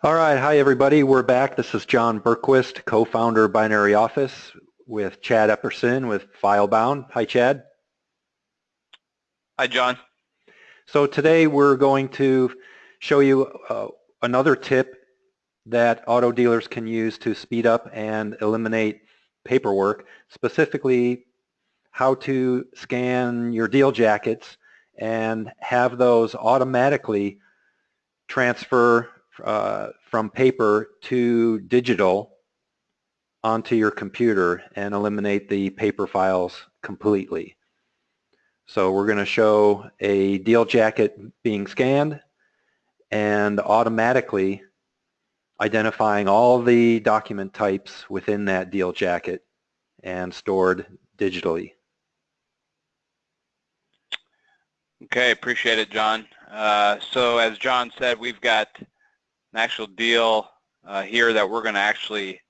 All right, hi everybody. We're back. This is John Berquist, co-founder of Binary Office with Chad Epperson with FileBound. Hi, Chad. Hi, John. So today we're going to show you uh, another tip that auto dealers can use to speed up and eliminate paperwork, specifically how to scan your deal jackets and have those automatically transfer uh, from paper to digital onto your computer and eliminate the paper files completely. So we're going to show a deal jacket being scanned and automatically identifying all the document types within that deal jacket and stored digitally. Okay, appreciate it, John. Uh, so as John said, we've got an actual deal uh, here that we're going to actually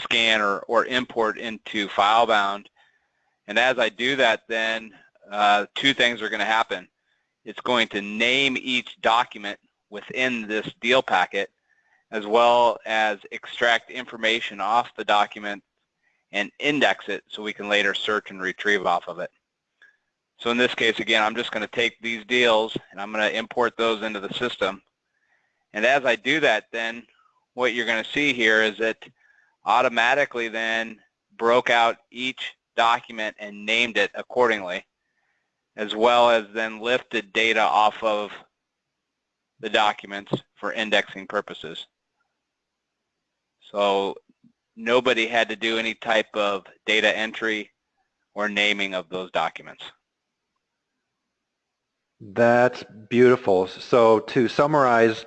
scan or, or import into FileBound. And as I do that, then uh, two things are going to happen. It's going to name each document within this deal packet as well as extract information off the document and index it so we can later search and retrieve off of it. So in this case, again, I'm just going to take these deals and I'm going to import those into the system. And as I do that, then what you're going to see here is it automatically then broke out each document and named it accordingly, as well as then lifted data off of the documents for indexing purposes. So nobody had to do any type of data entry or naming of those documents. That's beautiful. So to summarize,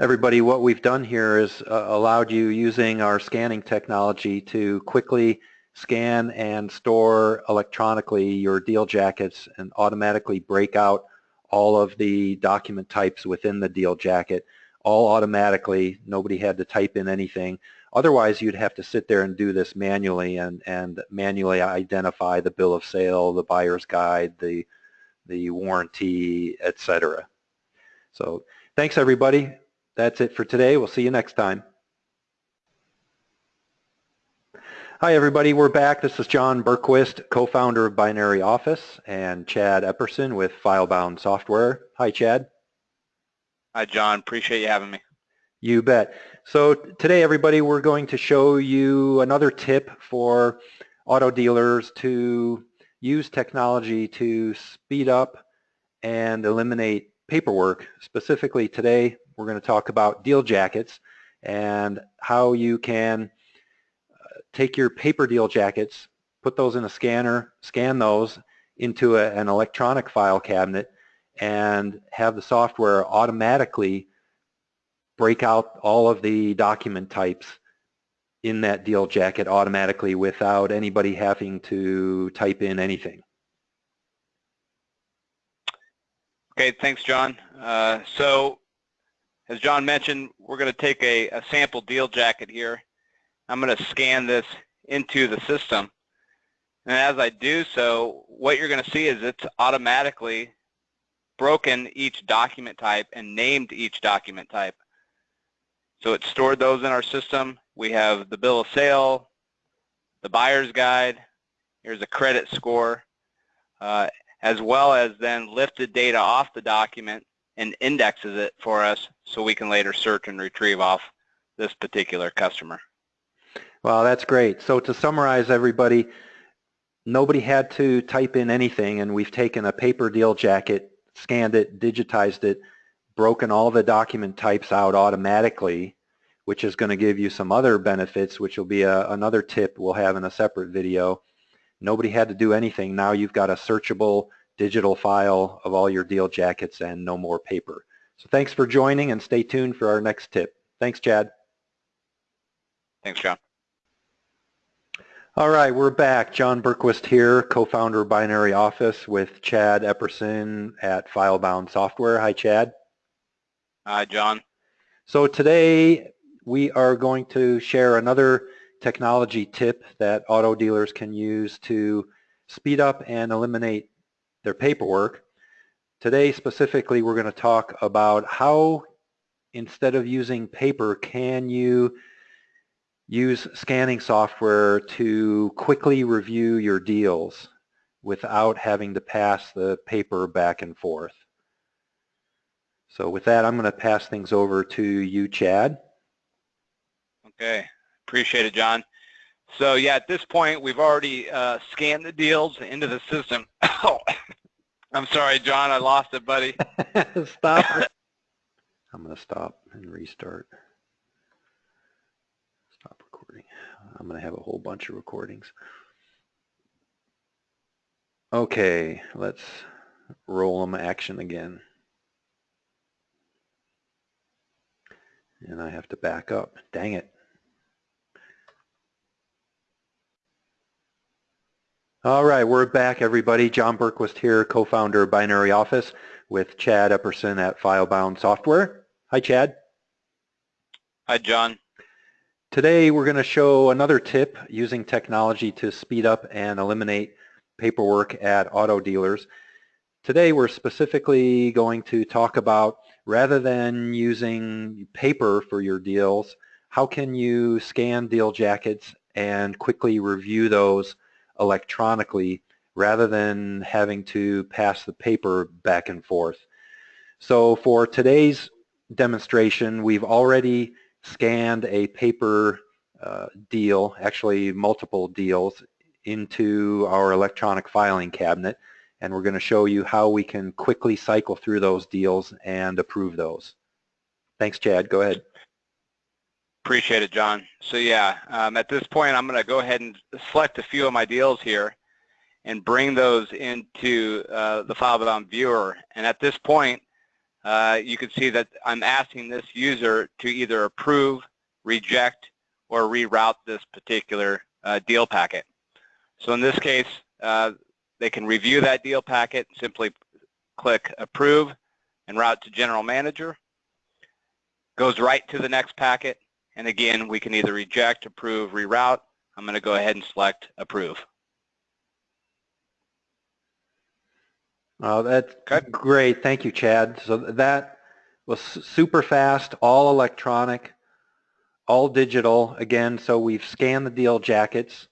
everybody, what we've done here is uh, allowed you using our scanning technology to quickly scan and store electronically your deal jackets and automatically break out all of the document types within the deal jacket all automatically. Nobody had to type in anything. Otherwise, you'd have to sit there and do this manually and, and manually identify the bill of sale, the buyer's guide, the, the warranty, etc. So thanks, everybody. That's it for today. We'll see you next time. Hi, everybody. We're back. This is John Berquist, co-founder of Binary Office, and Chad Epperson with FileBound Software. Hi, Chad. Hi, John. Appreciate you having me. You bet. So today, everybody, we're going to show you another tip for auto dealers to use technology to speed up and eliminate paperwork. Specifically today, we're going to talk about deal jackets and how you can uh, take your paper deal jackets, put those in a scanner, scan those into a, an electronic file cabinet, and have the software automatically break out all of the document types in that deal jacket automatically without anybody having to type in anything. Okay, thanks, John. Uh, so, as John mentioned, we're going to take a, a sample deal jacket here. I'm going to scan this into the system. And as I do so, what you're going to see is it's automatically broken each document type and named each document type. So it stored those in our system. We have the bill of sale, the buyer's guide, here's a credit score, uh, as well as then lift the data off the document and indexes it for us so we can later search and retrieve off this particular customer. Well, that's great. So to summarize everybody, nobody had to type in anything and we've taken a paper deal jacket scanned it, digitized it, broken all the document types out automatically, which is going to give you some other benefits, which will be a, another tip we'll have in a separate video. Nobody had to do anything. Now you've got a searchable digital file of all your deal jackets and no more paper. So thanks for joining and stay tuned for our next tip. Thanks, Chad. Thanks, John. All right, we're back. John Berquist here, co-founder of Binary Office with Chad Epperson at FileBound Software. Hi, Chad. Hi, John. So today we are going to share another technology tip that auto dealers can use to speed up and eliminate their paperwork. Today specifically we're going to talk about how instead of using paper, can you use scanning software to quickly review your deals without having to pass the paper back and forth? So with that, I'm going to pass things over to you, Chad. Okay, appreciate it, John. So yeah, at this point, we've already uh, scanned the deals into the system. Oh, I'm sorry, John, I lost it, buddy. stop. I'm going to stop and restart. Stop recording. I'm going to have a whole bunch of recordings. Okay, let's roll them action again. And I have to back up. Dang it. All right, we're back, everybody. John Berquist here, co-founder of Binary Office with Chad Epperson at FileBound Software. Hi, Chad. Hi, John. Today, we're going to show another tip using technology to speed up and eliminate paperwork at auto dealers. Today, we're specifically going to talk about rather than using paper for your deals, how can you scan deal jackets and quickly review those electronically rather than having to pass the paper back and forth. So for today's demonstration, we've already scanned a paper uh, deal, actually multiple deals, into our electronic filing cabinet and we're going to show you how we can quickly cycle through those deals and approve those. Thanks, Chad. Go ahead. Appreciate it, John. So yeah, um, at this point, I'm going to go ahead and select a few of my deals here and bring those into uh, the FileBound viewer. And at this point, uh, you can see that I'm asking this user to either approve, reject, or reroute this particular uh, deal packet. So in this case, uh, they can review that deal packet, simply click approve and route to general manager. Goes right to the next packet, and again, we can either reject, approve, reroute. I'm going to go ahead and select approve. Oh, that's okay. great. Thank you, Chad. So that was super fast, all electronic, all digital. Again, so we've scanned the deal jackets.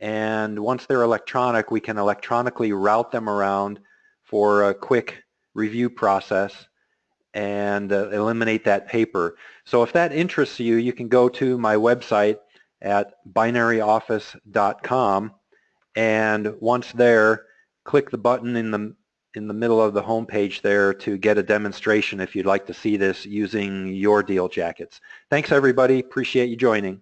And once they're electronic, we can electronically route them around for a quick review process and uh, eliminate that paper. So if that interests you, you can go to my website at binaryoffice.com and once there, click the button in the in the middle of the home page there to get a demonstration if you'd like to see this using your deal jackets. Thanks everybody. Appreciate you joining.